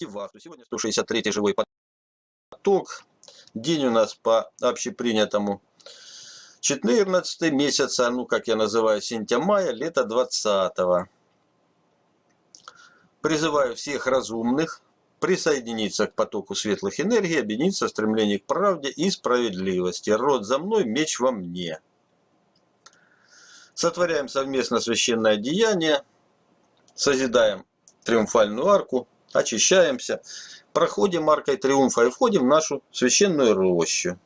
Сегодня 163 живой поток. День у нас по общепринятому 14 месяца, ну как я называю, сентя-мая, лето 20 -го. Призываю всех разумных присоединиться к потоку светлых энергий, объединиться в стремлении к правде и справедливости. Род за мной, меч во мне. Сотворяем совместно священное деяние, созидаем триумфальную арку, очищаемся, проходим аркой триумфа и входим в нашу священную рощу.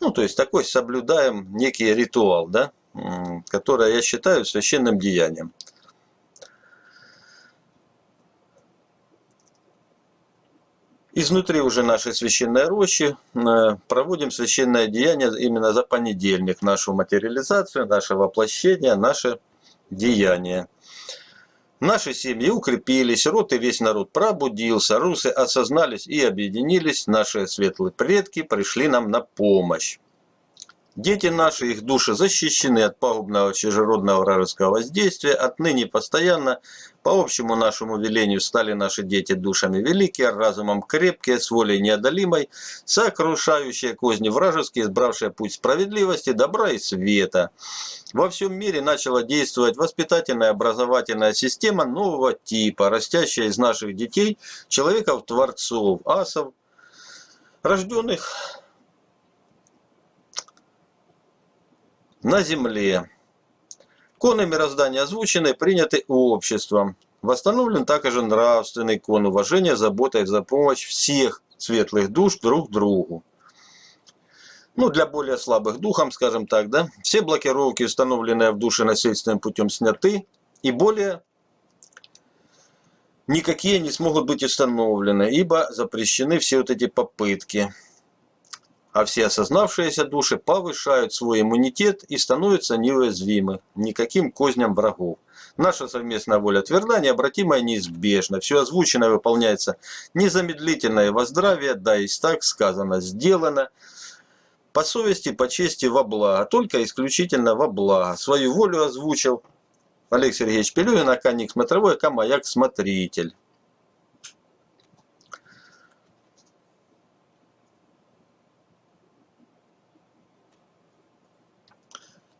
Ну, то есть такой соблюдаем некий ритуал, да, который я считаю священным деянием. Изнутри уже нашей священной рощи э, проводим священное деяние именно за понедельник, нашу материализацию, наше воплощение, наше деяние. Наши семьи укрепились, род и весь народ пробудился, русы осознались и объединились, наши светлые предки пришли нам на помощь. Дети наши, их души защищены от пагубного чужеродного вражеского воздействия, отныне постоянно, по общему нашему велению, стали наши дети душами великие, разумом крепкие, с волей неодолимой, сокрушающие козни вражеские, избравшие путь справедливости, добра и света. Во всем мире начала действовать воспитательная образовательная система нового типа, растящая из наших детей, человеков-творцов, асов, рожденных на Земле. Коны мироздания озвучены, приняты обществом. Восстановлен также нравственный кон уважения, забота и за помощь всех светлых душ друг другу. Ну, для более слабых духом, скажем так, да, все блокировки, установленные в душе насильственным путем, сняты, и более никакие не смогут быть установлены, ибо запрещены все вот эти попытки а все осознавшиеся души повышают свой иммунитет и становятся неуязвимы никаким козням врагов. Наша совместная воля тверда, необратимая, неизбежна. Все озвученное выполняется незамедлительное воздравие, да и так сказано, сделано. По совести, по чести, во благо, только исключительно во благо. Свою волю озвучил Олег Сергеевич Пелюгин, Аканик Смотровой, Камаяк Смотритель.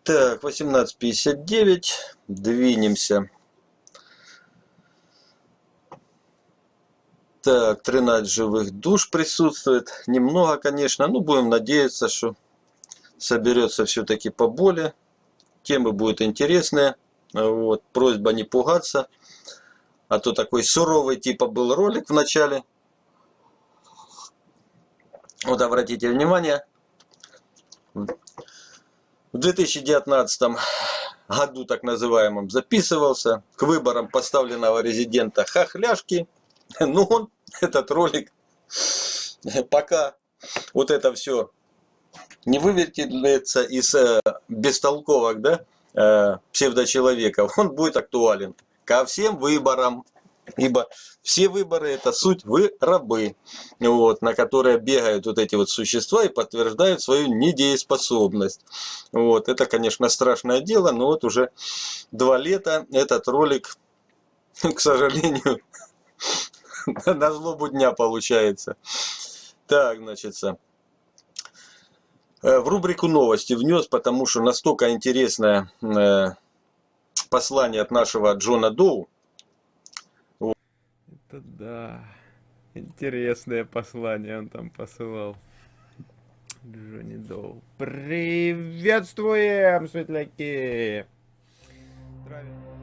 Так, 18.59. Двинемся. Так, 13 живых душ присутствует. Немного, конечно. Ну, будем надеяться, что соберется все-таки поболее. Темы будут интересные. Вот. Просьба не пугаться. А то такой суровый типа был ролик в начале. Вот обратите внимание. В 2019 году, так называемом, записывался к выборам поставленного резидента Хохляшки. Ну, он, этот ролик, пока вот это все не вывертится из э, бестолковок, да, э, псевдочеловеков, он будет актуален ко всем выборам Ибо все выборы это суть вы рабы, вот, на которые бегают вот эти вот существа и подтверждают свою недееспособность. Вот, это, конечно, страшное дело, но вот уже два лета этот ролик, к сожалению, на злобу дня получается. Так, значит, э, в рубрику новости внес, потому что настолько интересное э, послание от нашего Джона Доу, это да. Интересное послание он там посылал. Джонни Доу. Приветствуем, светляки! Здравия.